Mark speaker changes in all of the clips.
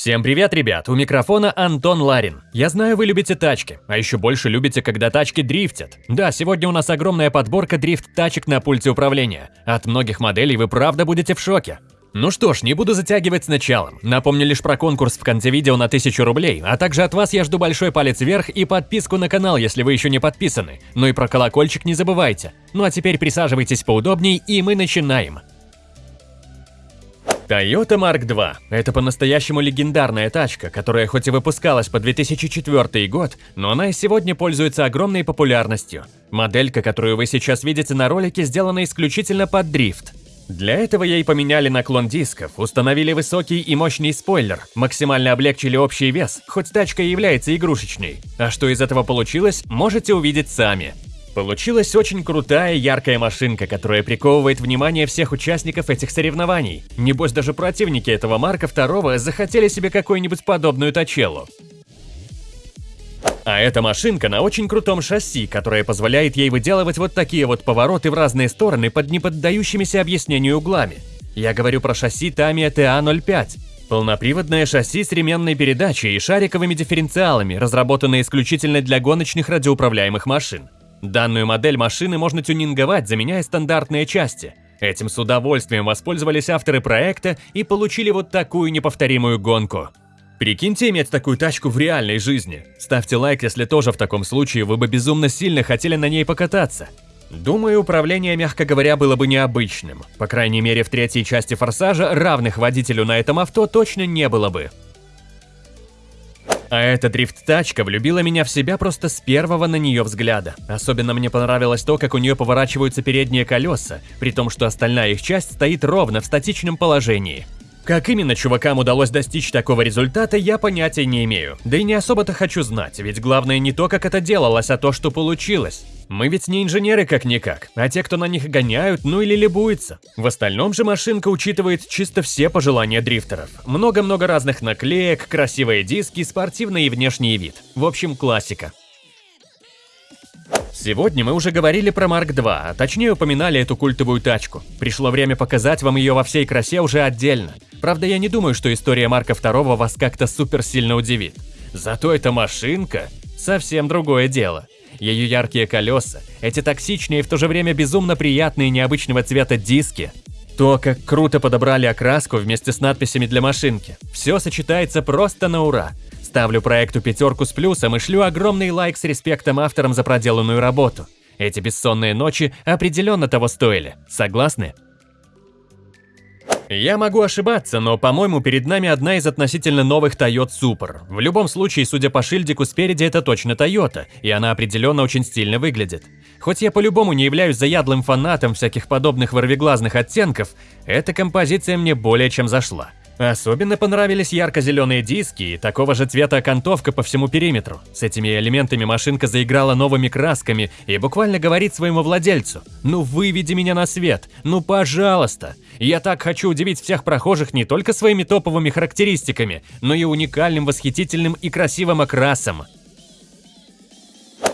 Speaker 1: Всем привет, ребят! У микрофона Антон Ларин. Я знаю, вы любите тачки, а еще больше любите, когда тачки дрифтят. Да, сегодня у нас огромная подборка дрифт-тачек на пульте управления. От многих моделей вы правда будете в шоке. Ну что ж, не буду затягивать с началом. Напомню лишь про конкурс в конце видео на 1000 рублей, а также от вас я жду большой палец вверх и подписку на канал, если вы еще не подписаны. Ну и про колокольчик не забывайте. Ну а теперь присаживайтесь поудобней и мы начинаем. Toyota Mark II – это по-настоящему легендарная тачка, которая хоть и выпускалась по 2004 год, но она и сегодня пользуется огромной популярностью. Моделька, которую вы сейчас видите на ролике, сделана исключительно под дрифт. Для этого ей поменяли наклон дисков, установили высокий и мощный спойлер, максимально облегчили общий вес, хоть тачка и является игрушечной. А что из этого получилось, можете увидеть сами. Получилась очень крутая, яркая машинка, которая приковывает внимание всех участников этих соревнований. Небось, даже противники этого Марка II захотели себе какую-нибудь подобную тачелу. А эта машинка на очень крутом шасси, которое позволяет ей выделывать вот такие вот повороты в разные стороны под неподдающимися объяснению углами. Я говорю про шасси Tamiya TA05. Полноприводное шасси с ременной передачей и шариковыми дифференциалами, разработанное исключительно для гоночных радиоуправляемых машин. Данную модель машины можно тюнинговать, заменяя стандартные части. Этим с удовольствием воспользовались авторы проекта и получили вот такую неповторимую гонку. Прикиньте иметь такую тачку в реальной жизни. Ставьте лайк, если тоже в таком случае вы бы безумно сильно хотели на ней покататься. Думаю, управление, мягко говоря, было бы необычным. По крайней мере, в третьей части «Форсажа» равных водителю на этом авто точно не было бы. А эта дрифт-тачка влюбила меня в себя просто с первого на нее взгляда. Особенно мне понравилось то, как у нее поворачиваются передние колеса, при том, что остальная их часть стоит ровно в статичном положении. Как именно чувакам удалось достичь такого результата, я понятия не имею. Да и не особо-то хочу знать, ведь главное не то, как это делалось, а то, что получилось. Мы ведь не инженеры как-никак, а те, кто на них гоняют, ну или либуется. В остальном же машинка учитывает чисто все пожелания дрифтеров. Много-много разных наклеек, красивые диски, спортивный и внешний вид. В общем, классика. Сегодня мы уже говорили про Марк 2, а точнее упоминали эту культовую тачку. Пришло время показать вам ее во всей красе уже отдельно. Правда, я не думаю, что история Марка 2 вас как-то супер сильно удивит. Зато эта машинка – совсем другое дело. Ее яркие колеса, эти токсичные и в то же время безумно приятные необычного цвета диски, то, как круто подобрали окраску вместе с надписями для машинки. Все сочетается просто на ура. Ставлю проекту пятерку с плюсом и шлю огромный лайк с респектом авторам за проделанную работу. Эти бессонные ночи определенно того стоили. Согласны? Я могу ошибаться, но, по-моему, перед нами одна из относительно новых Toyota Super. В любом случае, судя по шильдику спереди, это точно Toyota, и она определенно очень стильно выглядит. Хоть я по-любому не являюсь заядлым фанатом всяких подобных ворвиглазных оттенков, эта композиция мне более чем зашла. Особенно понравились ярко-зеленые диски и такого же цвета окантовка по всему периметру. С этими элементами машинка заиграла новыми красками и буквально говорит своему владельцу «Ну выведи меня на свет, ну пожалуйста». Я так хочу удивить всех прохожих не только своими топовыми характеристиками, но и уникальным, восхитительным и красивым окрасом.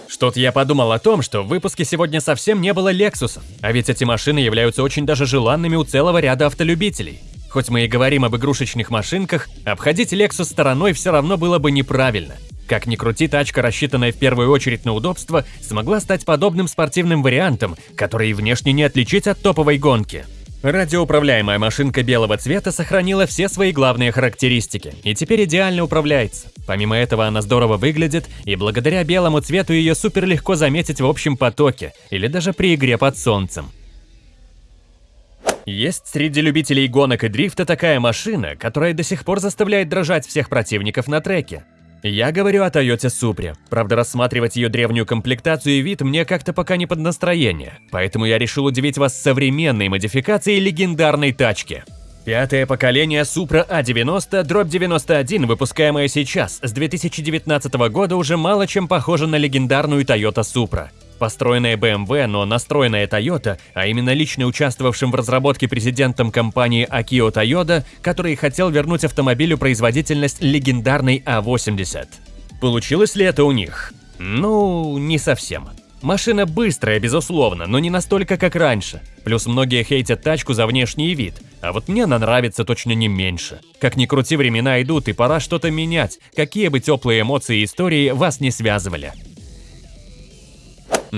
Speaker 1: Что-то я подумал о том, что в выпуске сегодня совсем не было Лексусов, а ведь эти машины являются очень даже желанными у целого ряда автолюбителей. Хоть мы и говорим об игрушечных машинках, обходить Lexus стороной все равно было бы неправильно. Как ни крути, тачка, рассчитанная в первую очередь на удобство, смогла стать подобным спортивным вариантом, который внешне не отличить от топовой гонки. Радиоуправляемая машинка белого цвета сохранила все свои главные характеристики и теперь идеально управляется. Помимо этого она здорово выглядит, и благодаря белому цвету ее супер легко заметить в общем потоке или даже при игре под солнцем. Есть среди любителей гонок и дрифта такая машина, которая до сих пор заставляет дрожать всех противников на треке. Я говорю о Toyota Supra. Правда, рассматривать ее древнюю комплектацию и вид мне как-то пока не под настроение. Поэтому я решил удивить вас современной модификацией легендарной тачки. Пятое поколение Supra A90 дробь 91, выпускаемое сейчас, с 2019 года уже мало чем похоже на легендарную Toyota Supra. Построенная BMW, но настроенная Toyota, а именно лично участвовавшим в разработке президентом компании Akio Toyota, который хотел вернуть автомобилю производительность легендарной А80. Получилось ли это у них? Ну, не совсем. Машина быстрая, безусловно, но не настолько, как раньше. Плюс многие хейтят тачку за внешний вид, А вот мне она нравится точно не меньше. Как ни крути, времена идут, и пора что-то менять, какие бы теплые эмоции и истории вас не связывали.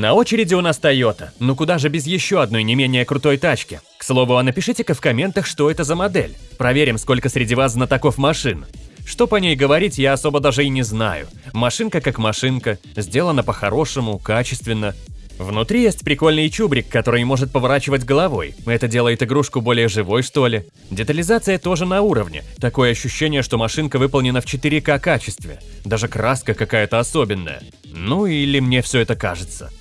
Speaker 1: На очереди у нас Toyota, ну куда же без еще одной не менее крутой тачки. К слову, а напишите-ка в комментах, что это за модель. Проверим, сколько среди вас знатоков машин. Что по ней говорить, я особо даже и не знаю. Машинка как машинка, сделана по-хорошему, качественно. Внутри есть прикольный чубрик, который может поворачивать головой. Это делает игрушку более живой, что ли. Детализация тоже на уровне. Такое ощущение, что машинка выполнена в 4К качестве. Даже краска какая-то особенная. Ну или мне все это кажется.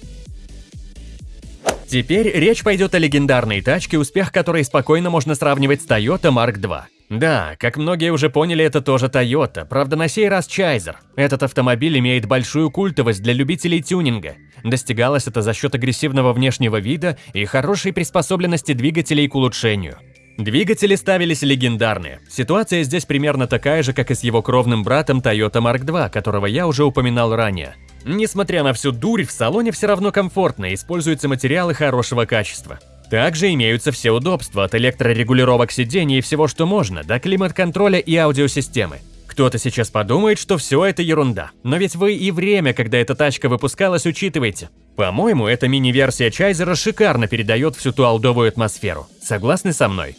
Speaker 1: Теперь речь пойдет о легендарной тачке, успех которой спокойно можно сравнивать с Toyota Mark II. Да, как многие уже поняли, это тоже Toyota, правда на сей раз Чайзер. Этот автомобиль имеет большую культовость для любителей тюнинга. Достигалось это за счет агрессивного внешнего вида и хорошей приспособленности двигателей к улучшению. Двигатели ставились легендарные. Ситуация здесь примерно такая же, как и с его кровным братом Toyota Mark II, которого я уже упоминал ранее. Несмотря на всю дурь, в салоне все равно комфортно, используются материалы хорошего качества. Также имеются все удобства от электрорегулировок сидений и всего, что можно, до климат-контроля и аудиосистемы. Кто-то сейчас подумает, что все это ерунда, но ведь вы и время, когда эта тачка выпускалась, учитываете. По-моему, эта мини-версия Чайзера шикарно передает всю ту алдовую атмосферу. Согласны со мной?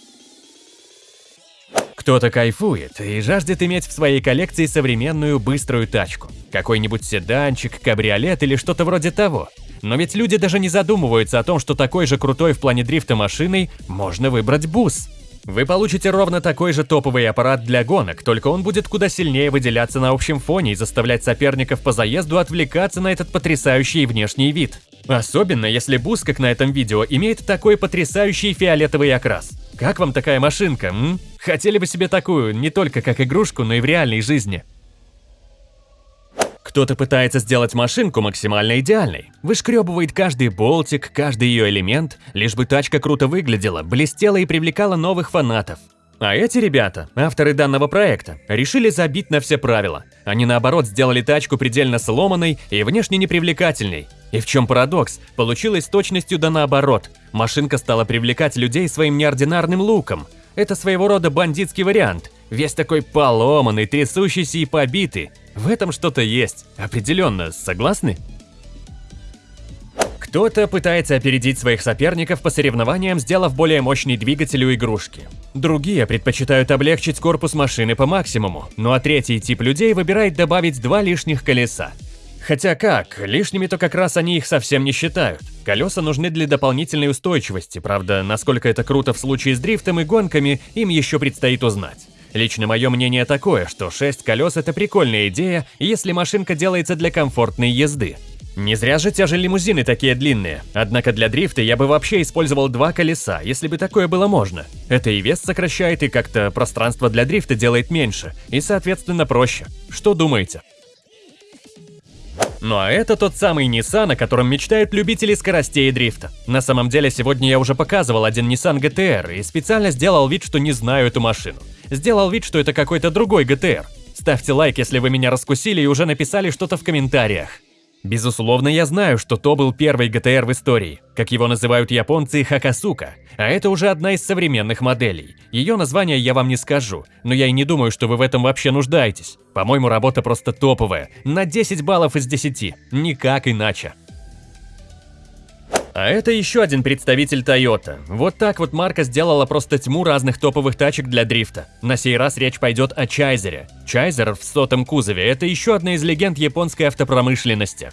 Speaker 1: Кто-то кайфует и жаждет иметь в своей коллекции современную быструю тачку. Какой-нибудь седанчик, кабриолет или что-то вроде того. Но ведь люди даже не задумываются о том, что такой же крутой в плане дрифта машиной можно выбрать бус. Вы получите ровно такой же топовый аппарат для гонок, только он будет куда сильнее выделяться на общем фоне и заставлять соперников по заезду отвлекаться на этот потрясающий внешний вид. Особенно если бус, как на этом видео, имеет такой потрясающий фиолетовый окрас. Как вам такая машинка, м? Хотели бы себе такую, не только как игрушку, но и в реальной жизни. Кто-то пытается сделать машинку максимально идеальной. Вышкребывает каждый болтик, каждый ее элемент, лишь бы тачка круто выглядела, блестела и привлекала новых фанатов. А эти ребята, авторы данного проекта, решили забить на все правила. Они наоборот сделали тачку предельно сломанной и внешне непривлекательной. И в чем парадокс? Получилось с точностью да наоборот. Машинка стала привлекать людей своим неординарным луком. Это своего рода бандитский вариант. Весь такой поломанный, трясущийся и побитый. В этом что-то есть. Определенно, согласны? Кто-то пытается опередить своих соперников по соревнованиям, сделав более мощный двигатель у игрушки. Другие предпочитают облегчить корпус машины по максимуму, ну а третий тип людей выбирает добавить два лишних колеса. Хотя как, лишними-то как раз они их совсем не считают. Колеса нужны для дополнительной устойчивости, правда, насколько это круто в случае с дрифтом и гонками, им еще предстоит узнать. Лично мое мнение такое, что 6 колес это прикольная идея, если машинка делается для комфортной езды. Не зря же те же лимузины такие длинные. Однако для дрифта я бы вообще использовал два колеса, если бы такое было можно. Это и вес сокращает, и как-то пространство для дрифта делает меньше, и соответственно проще. Что думаете? Ну а это тот самый Nissan, о котором мечтают любители скоростей и дрифта. На самом деле, сегодня я уже показывал один Nissan GTR и специально сделал вид, что не знаю эту машину. Сделал вид, что это какой-то другой GTR. Ставьте лайк, если вы меня раскусили и уже написали что-то в комментариях. Безусловно, я знаю, что то был первый ГТР в истории, как его называют японцы Хакасука, а это уже одна из современных моделей. Ее название я вам не скажу, но я и не думаю, что вы в этом вообще нуждаетесь. По-моему, работа просто топовая, на 10 баллов из 10, никак иначе. А это еще один представитель Toyota. Вот так вот марка сделала просто тьму разных топовых тачек для дрифта. На сей раз речь пойдет о Чайзере. Чайзер в сотом кузове – это еще одна из легенд японской автопромышленности.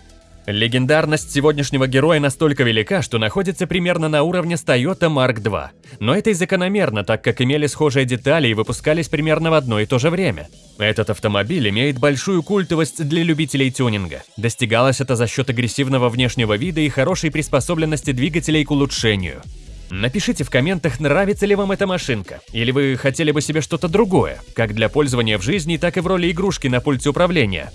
Speaker 1: Легендарность сегодняшнего героя настолько велика, что находится примерно на уровне с Toyota Mark II. Но это и закономерно, так как имели схожие детали и выпускались примерно в одно и то же время. Этот автомобиль имеет большую культовость для любителей тюнинга. Достигалось это за счет агрессивного внешнего вида и хорошей приспособленности двигателей к улучшению. Напишите в комментах, нравится ли вам эта машинка, или вы хотели бы себе что-то другое, как для пользования в жизни, так и в роли игрушки на пульте управления.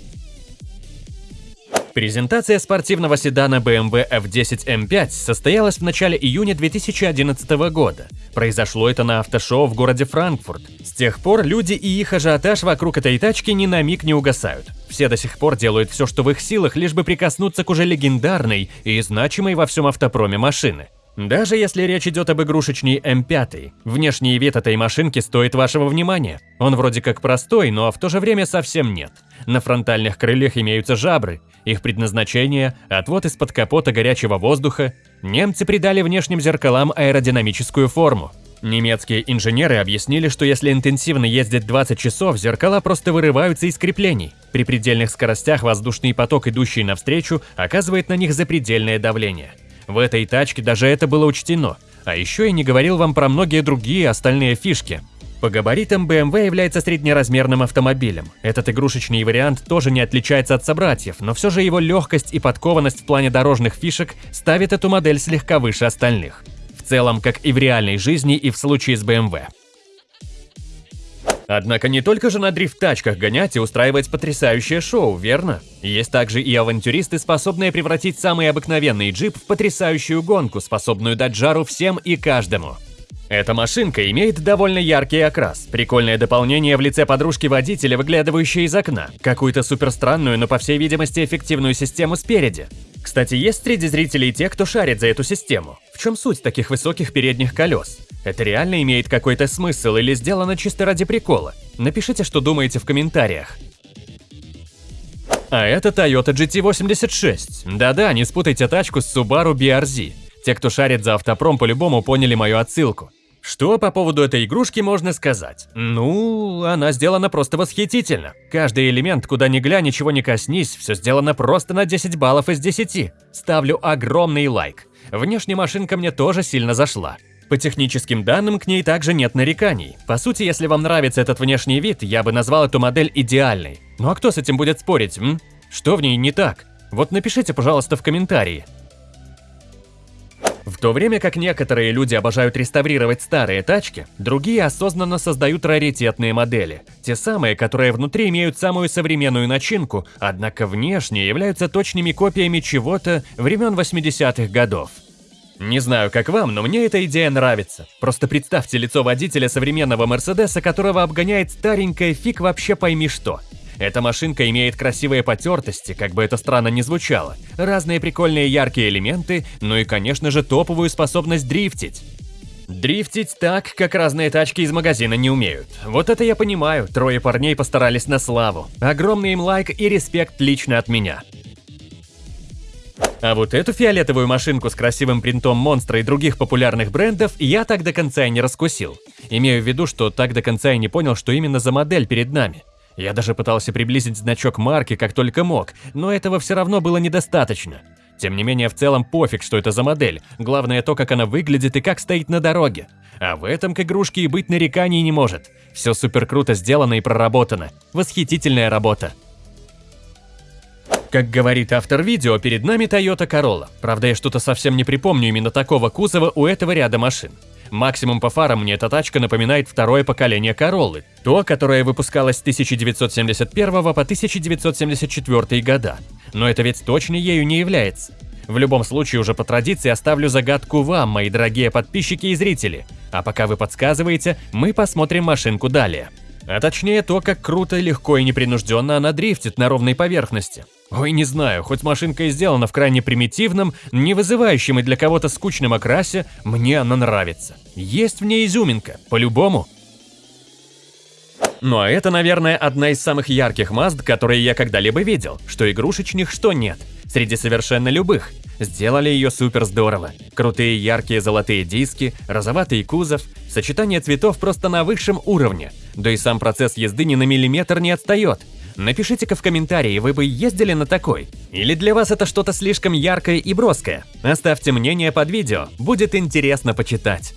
Speaker 1: Презентация спортивного седана BMW F10 M5 состоялась в начале июня 2011 года. Произошло это на автошоу в городе Франкфурт. С тех пор люди и их ажиотаж вокруг этой тачки ни на миг не угасают. Все до сих пор делают все, что в их силах, лишь бы прикоснуться к уже легендарной и значимой во всем автопроме машины. Даже если речь идет об игрушечной М5, внешний вид этой машинки стоит вашего внимания. Он вроде как простой, но в то же время совсем нет. На фронтальных крыльях имеются жабры. Их предназначение – отвод из-под капота горячего воздуха. Немцы придали внешним зеркалам аэродинамическую форму. Немецкие инженеры объяснили, что если интенсивно ездить 20 часов, зеркала просто вырываются из креплений. При предельных скоростях воздушный поток, идущий навстречу, оказывает на них запредельное давление. В этой тачке даже это было учтено. А еще я не говорил вам про многие другие остальные фишки. По габаритам BMW является среднеразмерным автомобилем. Этот игрушечный вариант тоже не отличается от собратьев, но все же его легкость и подкованность в плане дорожных фишек ставит эту модель слегка выше остальных целом, как и в реальной жизни и в случае с BMW. Однако не только же на дрифт-тачках гонять и устраивать потрясающее шоу, верно? Есть также и авантюристы, способные превратить самый обыкновенный джип в потрясающую гонку, способную дать жару всем и каждому. Эта машинка имеет довольно яркий окрас, прикольное дополнение в лице подружки водителя, выглядывающей из окна, какую-то суперстранную, но по всей видимости эффективную систему спереди. Кстати, есть среди зрителей те, кто шарит за эту систему. В чем суть таких высоких передних колес? Это реально имеет какой-то смысл или сделано чисто ради прикола? Напишите, что думаете в комментариях. А это Toyota GT86. Да-да, не спутайте тачку с Subaru BRZ. Те, кто шарит за автопром, по-любому поняли мою отсылку. Что по поводу этой игрушки можно сказать? Ну, она сделана просто восхитительно. Каждый элемент, куда ни глянь, ничего не коснись, все сделано просто на 10 баллов из 10. Ставлю огромный лайк. Внешне машинка мне тоже сильно зашла. По техническим данным к ней также нет нареканий. По сути, если вам нравится этот внешний вид, я бы назвал эту модель идеальной. Ну а кто с этим будет спорить, м? Что в ней не так? Вот напишите, пожалуйста, в комментарии. В то время как некоторые люди обожают реставрировать старые тачки, другие осознанно создают раритетные модели. Те самые, которые внутри имеют самую современную начинку, однако внешне являются точными копиями чего-то времен 80-х годов. Не знаю, как вам, но мне эта идея нравится. Просто представьте лицо водителя современного Мерседеса, которого обгоняет старенькая фиг вообще пойми что – эта машинка имеет красивые потертости, как бы это странно ни звучало, разные прикольные яркие элементы, ну и, конечно же, топовую способность дрифтить. Дрифтить так, как разные тачки из магазина не умеют. Вот это я понимаю, трое парней постарались на славу. Огромный им лайк и респект лично от меня. А вот эту фиолетовую машинку с красивым принтом монстра и других популярных брендов я так до конца и не раскусил. Имею в виду, что так до конца и не понял, что именно за модель перед нами. Я даже пытался приблизить значок марки как только мог, но этого все равно было недостаточно. Тем не менее, в целом пофиг, что это за модель, главное то, как она выглядит и как стоит на дороге. А в этом к игрушке и быть нареканий не может. Все супер круто сделано и проработано. Восхитительная работа. Как говорит автор видео, перед нами Toyota Corolla. Правда, я что-то совсем не припомню именно такого кузова у этого ряда машин. Максимум по фарам мне эта тачка напоминает второе поколение Короллы, то, которое выпускалось с 1971 по 1974 года. Но это ведь точно ею не является. В любом случае, уже по традиции оставлю загадку вам, мои дорогие подписчики и зрители. А пока вы подсказываете, мы посмотрим машинку далее. А точнее то, как круто, легко и непринужденно она дрифтит на ровной поверхности. Ой, не знаю, хоть машинка и сделана в крайне примитивном, не вызывающем и для кого-то скучном окрасе, мне она нравится. Есть в ней изюминка, по-любому. Ну а это, наверное, одна из самых ярких Мазд, которые я когда-либо видел, что игрушечных, что нет, среди совершенно любых. Сделали ее супер здорово. Крутые яркие золотые диски, розоватый кузов, сочетание цветов просто на высшем уровне. Да и сам процесс езды ни на миллиметр не отстает. Напишите-ка в комментарии, вы бы ездили на такой? Или для вас это что-то слишком яркое и броское? Оставьте мнение под видео, будет интересно почитать.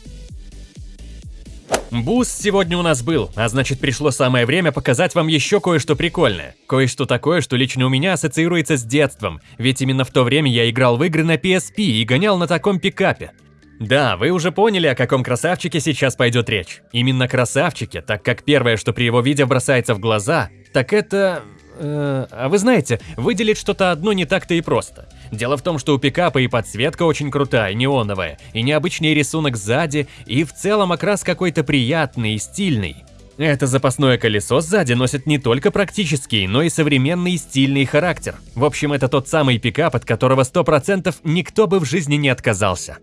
Speaker 1: Буст сегодня у нас был, а значит пришло самое время показать вам еще кое-что прикольное. Кое-что такое, что лично у меня ассоциируется с детством, ведь именно в то время я играл в игры на PSP и гонял на таком пикапе. Да, вы уже поняли, о каком красавчике сейчас пойдет речь. Именно красавчике, так как первое, что при его виде бросается в глаза, так это... Э, а вы знаете, выделить что-то одно не так-то и просто. Дело в том, что у пикапа и подсветка очень крутая, неоновая, и необычный рисунок сзади, и в целом окрас какой-то приятный и стильный. Это запасное колесо сзади носит не только практический, но и современный стильный характер. В общем, это тот самый пикап, от которого 100% никто бы в жизни не отказался.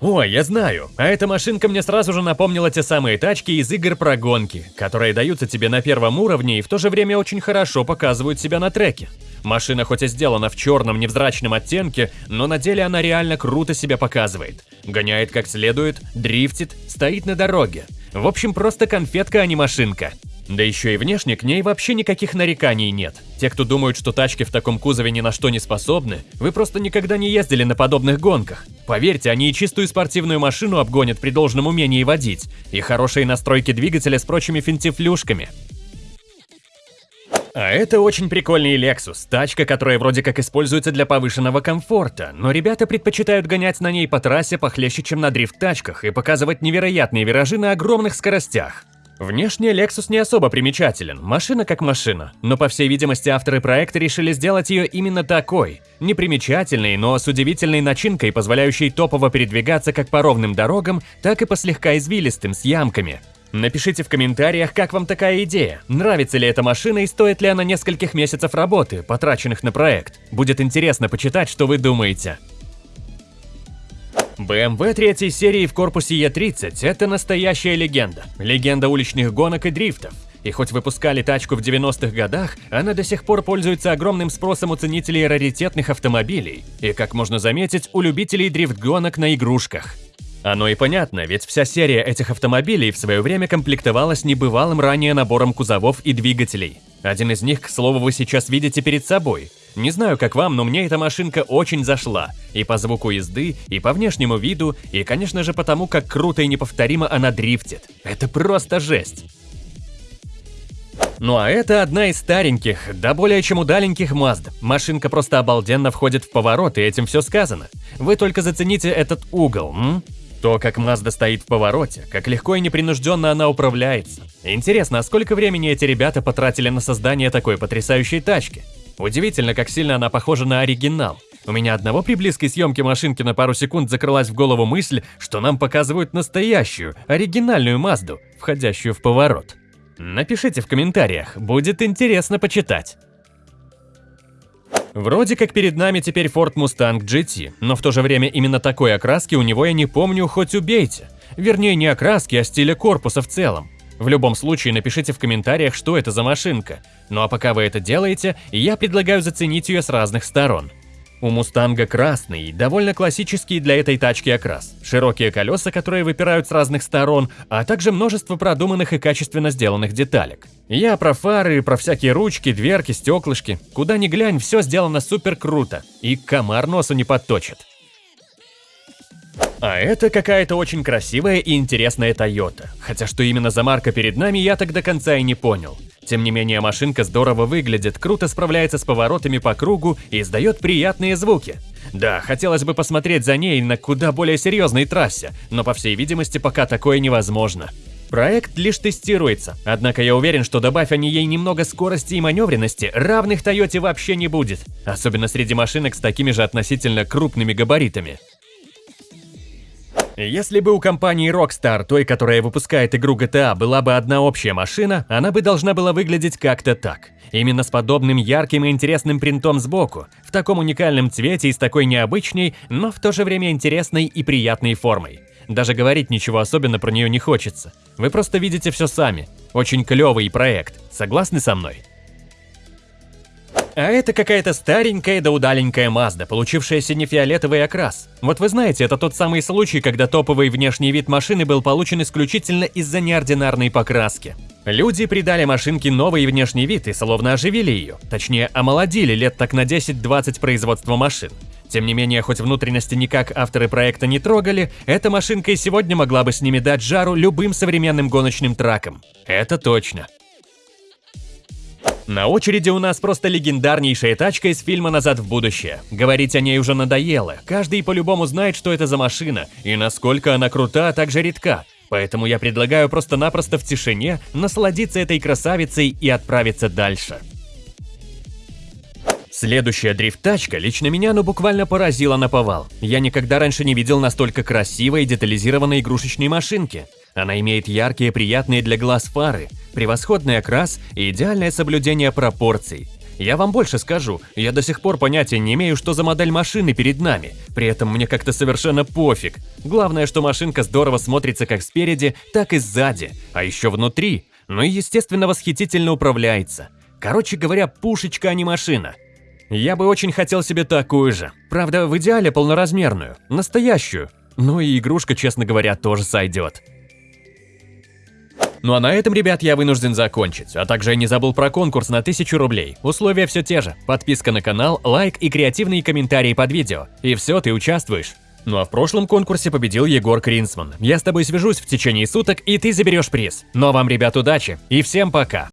Speaker 1: Ой, я знаю, а эта машинка мне сразу же напомнила те самые тачки из игр про гонки, которые даются тебе на первом уровне и в то же время очень хорошо показывают себя на треке. Машина хоть и сделана в черном невзрачном оттенке, но на деле она реально круто себя показывает. Гоняет как следует, дрифтит, стоит на дороге. В общем, просто конфетка, а не машинка. Да еще и внешне к ней вообще никаких нареканий нет. Те, кто думают, что тачки в таком кузове ни на что не способны, вы просто никогда не ездили на подобных гонках. Поверьте, они и чистую спортивную машину обгонят при должном умении водить, и хорошие настройки двигателя с прочими финтифлюшками. А это очень прикольный Lexus, тачка, которая вроде как используется для повышенного комфорта, но ребята предпочитают гонять на ней по трассе похлеще, чем на дрифт-тачках и показывать невероятные виражи на огромных скоростях. Внешне Lexus не особо примечателен, машина как машина, но по всей видимости авторы проекта решили сделать ее именно такой, непримечательной, но с удивительной начинкой, позволяющей топово передвигаться как по ровным дорогам, так и по слегка извилистым с ямками. Напишите в комментариях, как вам такая идея, нравится ли эта машина и стоит ли она нескольких месяцев работы, потраченных на проект. Будет интересно почитать, что вы думаете. BMW третьей серии в корпусе E30 – это настоящая легенда. Легенда уличных гонок и дрифтов. И хоть выпускали тачку в 90-х годах, она до сих пор пользуется огромным спросом у ценителей раритетных автомобилей и, как можно заметить, у любителей дрифт-гонок на игрушках. Оно и понятно, ведь вся серия этих автомобилей в свое время комплектовалась небывалым ранее набором кузовов и двигателей. Один из них, к слову, вы сейчас видите перед собой. Не знаю, как вам, но мне эта машинка очень зашла. И по звуку езды, и по внешнему виду, и, конечно же, потому, как круто и неповторимо она дрифтит. Это просто жесть. Ну а это одна из стареньких, да более чем удаленьких Mazda. Машинка просто обалденно входит в поворот, и этим все сказано. Вы только зацените этот угол, м? То, как Mazda стоит в повороте, как легко и непринужденно она управляется. Интересно, а сколько времени эти ребята потратили на создание такой потрясающей тачки? Удивительно, как сильно она похожа на оригинал. У меня одного при близкой съемке машинки на пару секунд закрылась в голову мысль, что нам показывают настоящую, оригинальную Мазду, входящую в поворот. Напишите в комментариях, будет интересно почитать. Вроде как перед нами теперь Ford Mustang GT, но в то же время именно такой окраски у него я не помню, хоть убейте. Вернее, не окраски, а стиля корпуса в целом. В любом случае, напишите в комментариях, что это за машинка. Ну а пока вы это делаете, я предлагаю заценить ее с разных сторон. У Мустанга красный, довольно классический для этой тачки окрас. Широкие колеса, которые выпирают с разных сторон, а также множество продуманных и качественно сделанных деталек. Я про фары, про всякие ручки, дверки, стеклышки. Куда ни глянь, все сделано супер круто. И комар носу не подточит. А это какая-то очень красивая и интересная Toyota. Хотя что именно за марка перед нами, я так до конца и не понял. Тем не менее, машинка здорово выглядит, круто справляется с поворотами по кругу и издает приятные звуки. Да, хотелось бы посмотреть за ней на куда более серьезной трассе, но по всей видимости пока такое невозможно. Проект лишь тестируется, однако я уверен, что добавь они ей немного скорости и маневренности, равных Тойоте вообще не будет, особенно среди машинок с такими же относительно крупными габаритами. Если бы у компании Rockstar, той, которая выпускает игру GTA, была бы одна общая машина, она бы должна была выглядеть как-то так. Именно с подобным ярким и интересным принтом сбоку, в таком уникальном цвете и с такой необычной, но в то же время интересной и приятной формой. Даже говорить ничего особенно про нее не хочется. Вы просто видите все сами. Очень клевый проект. Согласны со мной? А это какая-то старенькая да удаленькая Мазда, получившая сине-фиолетовый окрас. Вот вы знаете, это тот самый случай, когда топовый внешний вид машины был получен исключительно из-за неординарной покраски. Люди придали машинке новый внешний вид и словно оживили ее, точнее омолодили лет так на 10-20 производства машин. Тем не менее, хоть внутренности никак авторы проекта не трогали, эта машинка и сегодня могла бы с ними дать жару любым современным гоночным тракам. Это точно. На очереди у нас просто легендарнейшая тачка из фильма «Назад в будущее». Говорить о ней уже надоело, каждый по-любому знает, что это за машина, и насколько она крута, а также редка. Поэтому я предлагаю просто-напросто в тишине насладиться этой красавицей и отправиться дальше. Следующая дрифт-тачка лично меня ну буквально поразила на повал. Я никогда раньше не видел настолько красивой и детализированной игрушечной машинки. Она имеет яркие, приятные для глаз фары, превосходный окрас и идеальное соблюдение пропорций. Я вам больше скажу, я до сих пор понятия не имею, что за модель машины перед нами. При этом мне как-то совершенно пофиг. Главное, что машинка здорово смотрится как спереди, так и сзади, а еще внутри. Ну и, естественно, восхитительно управляется. Короче говоря, пушечка, а не машина. Я бы очень хотел себе такую же. Правда, в идеале полноразмерную, настоящую. Ну и игрушка, честно говоря, тоже сойдет. Ну а на этом, ребят, я вынужден закончить. А также я не забыл про конкурс на 1000 рублей. Условия все те же. Подписка на канал, лайк и креативные комментарии под видео. И все, ты участвуешь. Ну а в прошлом конкурсе победил Егор Кринсман. Я с тобой свяжусь в течение суток, и ты заберешь приз. Но вам, ребят, удачи и всем пока!